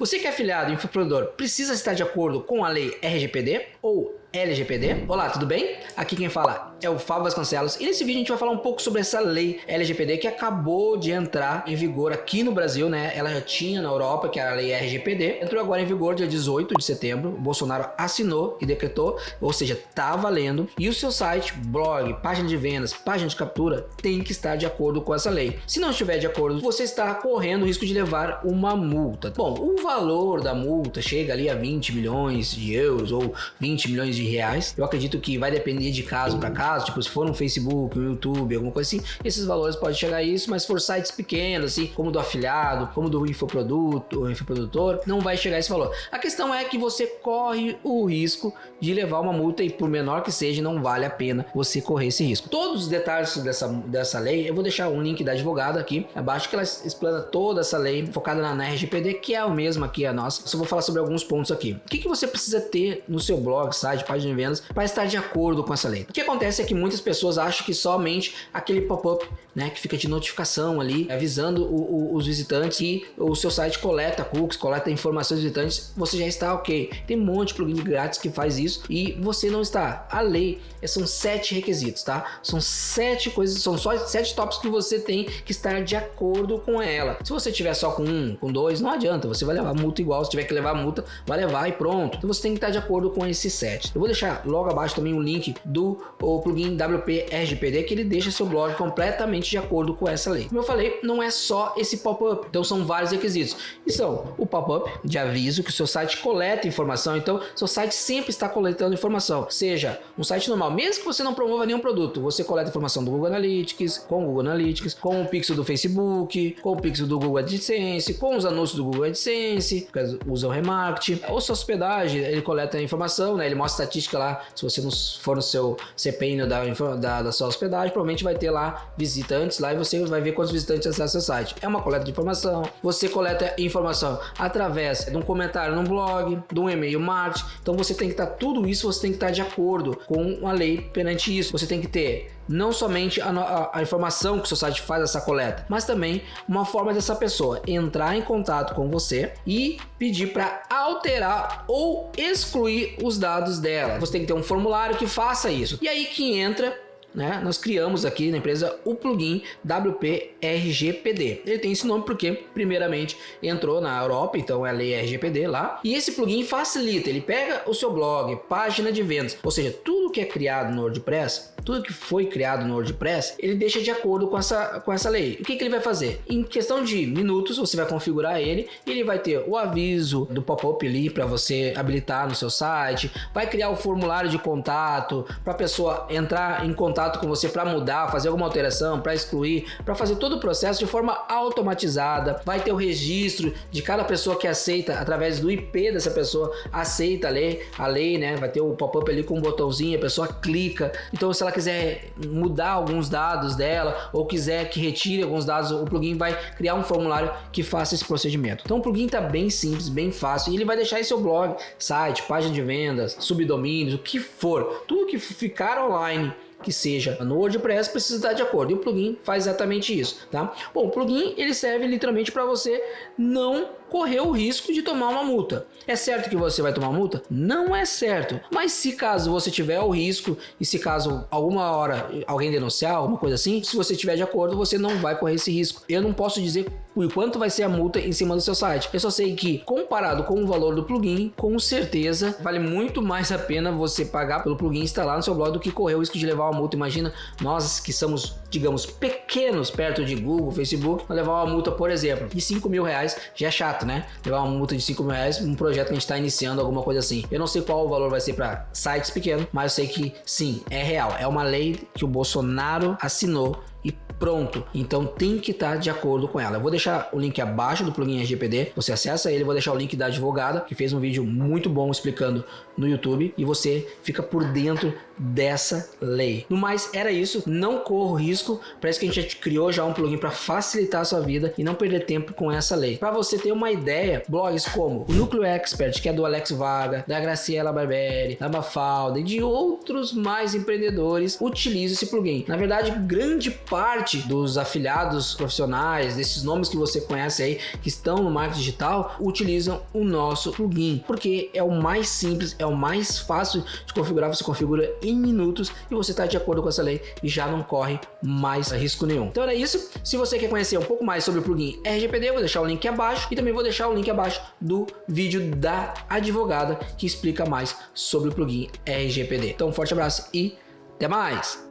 Você que é afiliado e infoprodutor precisa estar de acordo com a lei RGPD ou LGPD. Olá, tudo bem? Aqui quem fala é o Fábio Vasconcelos e nesse vídeo a gente vai falar um pouco sobre essa lei LGPD que acabou de entrar em vigor aqui no Brasil, né? Ela já tinha na Europa, que era a lei RGPD, entrou agora em vigor dia 18 de setembro, o Bolsonaro assinou e decretou, ou seja, tá valendo, e o seu site, blog, página de vendas, página de captura tem que estar de acordo com essa lei. Se não estiver de acordo, você está correndo o risco de levar uma multa. Bom, o valor da multa chega ali a 20 milhões de euros ou 20 milhões de de reais. Eu acredito que vai depender de caso para caso, tipo se for um Facebook, um YouTube, alguma coisa assim, esses valores podem chegar a isso, mas se for sites pequenos, assim, como do afiliado, como do infoproduto, o infoprodutor, não vai chegar a esse valor. A questão é que você corre o risco de levar uma multa e por menor que seja, não vale a pena você correr esse risco. Todos os detalhes dessa, dessa lei, eu vou deixar um link da advogada aqui abaixo que ela explana toda essa lei focada na, na RGPD, que é o mesmo aqui a nossa. Só vou falar sobre alguns pontos aqui. O que, que você precisa ter no seu blog, site, página de vendas para estar de acordo com essa lei. O que acontece é que muitas pessoas acham que somente aquele pop-up, né, que fica de notificação ali, avisando o, o, os visitantes que o seu site coleta cookies, coleta informações dos visitantes, você já está ok. Tem um monte de plugin grátis que faz isso e você não está. A lei são sete requisitos, tá? São sete coisas, são só sete tópicos que você tem que estar de acordo com ela. Se você tiver só com um, com dois, não adianta, você vai levar multa igual. Se tiver que levar multa, vai levar e pronto. Então você tem que estar de acordo com esses sete. Eu vou deixar logo abaixo também um link do o plugin WP RGPD que ele deixa seu blog completamente de acordo com essa lei. Como eu falei, não é só esse pop-up, então são vários requisitos. E são o pop-up de aviso que o seu site coleta informação, então seu site sempre está coletando informação, seja um site normal, mesmo que você não promova nenhum produto, você coleta informação do Google Analytics, com o Google Analytics, com o pixel do Facebook, com o pixel do Google AdSense, com os anúncios do Google AdSense, usa o remarketing, ou sua hospedagem, ele coleta a informação, né? ele mostra estatística lá se você não for no seu CPI da, da, da sua hospedagem, provavelmente vai ter lá visitantes lá e você vai ver quantos visitantes acessam seu site. É uma coleta de informação. Você coleta informação através de um comentário no blog, de um e-mail marketing. Então você tem que estar tudo isso, você tem que estar de acordo com a lei perante isso. Você tem que ter não somente a, a, a, informação que o seu site faz essa coleta, mas também uma forma dessa pessoa entrar em contato com você e pedir para alterar ou excluir os dados dela. Você tem que ter um formulário que faça isso. E aí que entra né, nós criamos aqui na empresa o plugin WP RGPD. Ele tem esse nome porque, primeiramente, entrou na Europa, então é a lei RGPD lá. E esse plugin facilita, ele pega o seu blog, página de vendas, ou seja, tudo que é criado no WordPress, tudo que foi criado no WordPress, ele deixa de acordo com essa, com essa lei. O que, que ele vai fazer? Em questão de minutos, você vai configurar ele, ele vai ter o aviso do pop-up ali para você habilitar no seu site, vai criar o formulário de contato para a pessoa entrar em contato com você para mudar, fazer alguma alteração, para excluir, para fazer todo o processo de forma automatizada, vai ter o registro de cada pessoa que aceita através do IP dessa pessoa, aceita a lei, a lei, né? Vai ter o pop-up ali com um botãozinho, a pessoa clica. Então, se ela quiser mudar alguns dados dela ou quiser que retire alguns dados, o plugin vai criar um formulário que faça esse procedimento. Então o plugin está bem simples, bem fácil e ele vai deixar em seu blog, site, página de vendas, subdomínios, o que for, tudo que ficar online que seja no WordPress precisa estar de acordo e o plugin faz exatamente isso, tá? Bom, o plugin ele serve literalmente para você não correr o risco de tomar uma multa. É certo que você vai tomar multa? Não é certo. Mas se caso você tiver o risco e se caso alguma hora alguém denunciar, alguma coisa assim, se você tiver de acordo, você não vai correr esse risco. Eu não posso dizer o quanto vai ser a multa em cima do seu site. Eu só sei que comparado com o valor do plugin, com certeza vale muito mais a pena você pagar pelo plugin instalar no seu blog do que correr o risco de levar uma multa. Imagina nós que somos, digamos, pequenos perto de Google, Facebook, levar uma multa, por exemplo, de 5 mil reais já é chato, né? Levar uma multa de 5 mil reais, um projeto que a gente está iniciando, alguma coisa assim. Eu não sei qual o valor vai ser para sites pequenos, mas eu sei que sim, é real. É uma lei que o Bolsonaro assinou e pronto. Então tem que estar de acordo com ela. Eu vou deixar o link abaixo do plugin RGPD, você acessa ele, vou deixar o link da advogada, que fez um vídeo muito bom explicando no YouTube e você fica por dentro dessa lei. No mais, era isso, não corra risco, parece que a gente criou já um plugin para facilitar a sua vida e não perder tempo com essa lei. Para você ter uma ideia, blogs como o Núcleo Expert, que é do Alex Vaga, da Graciela Barberi, da Mafalda e de outros mais empreendedores utilizam esse plugin. Na verdade, grande parte dos afiliados profissionais, desses nomes que você conhece aí, que estão no marketing digital, utilizam o nosso plugin, porque é o mais simples, é o mais fácil de configurar, você configura em minutos e você está de acordo com essa lei e já não corre mais risco nenhum. Então era isso. Se você quer conhecer um pouco mais sobre o plugin RGPD, eu vou deixar o link abaixo e também vou deixar o link abaixo do vídeo da advogada que explica mais sobre o plugin RGPD. Então um forte abraço e até mais!